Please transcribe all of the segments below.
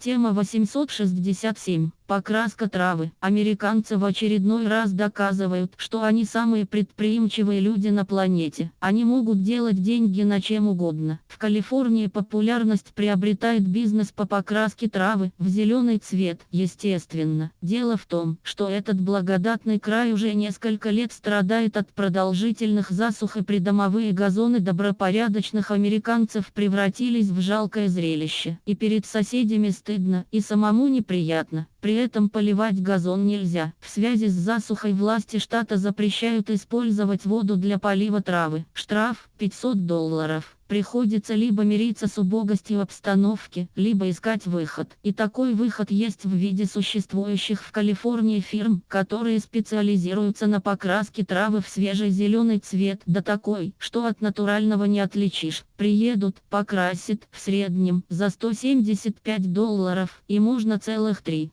Тема 867. Покраска травы. Американцы в очередной раз доказывают, что они самые предприимчивые люди на планете. Они могут делать деньги на чем угодно. В Калифорнии популярность приобретает бизнес по покраске травы в зеленый цвет. Естественно. Дело в том, что этот благодатный край уже несколько лет страдает от продолжительных засух и придомовые газоны добропорядочных американцев превратились в жалкое зрелище. И перед соседями стыдно, и самому неприятно. При этом поливать газон нельзя. В связи с засухой власти штата запрещают использовать воду для полива травы. Штраф 500 долларов. Приходится либо мириться с убогостью обстановки, либо искать выход. И такой выход есть в виде существующих в Калифорнии фирм, которые специализируются на покраске травы в свежий зеленый цвет, да такой, что от натурального не отличишь. Приедут, покрасит, в среднем, за 175 долларов, и можно целых три.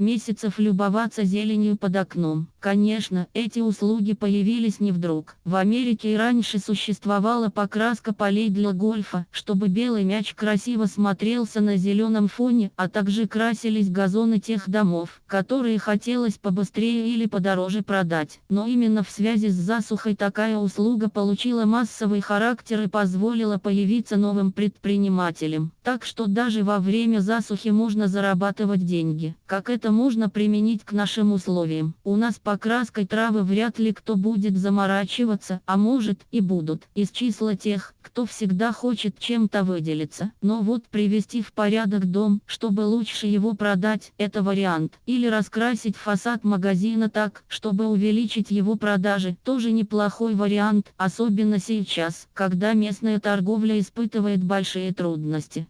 месяцев любоваться зеленью под окном. Конечно, эти услуги появились не вдруг. В Америке и раньше существовала покраска полей для гольфа, чтобы белый мяч красиво смотрелся на зеленом фоне, а также красились газоны тех домов, которые хотелось побыстрее или подороже продать. Но именно в связи с засухой такая услуга получила массовый характер и позволила появиться новым предпринимателям. Так что даже во время засухи можно зарабатывать деньги. Как это можно применить к нашим условиям? У нас покраской травы вряд ли кто будет заморачиваться, а может и будут. Из числа тех, кто всегда хочет чем-то выделиться. Но вот привести в порядок дом, чтобы лучше его продать, это вариант. Или раскрасить фасад магазина так, чтобы увеличить его продажи, тоже неплохой вариант, особенно сейчас, когда местная торговля испытывает большие трудности.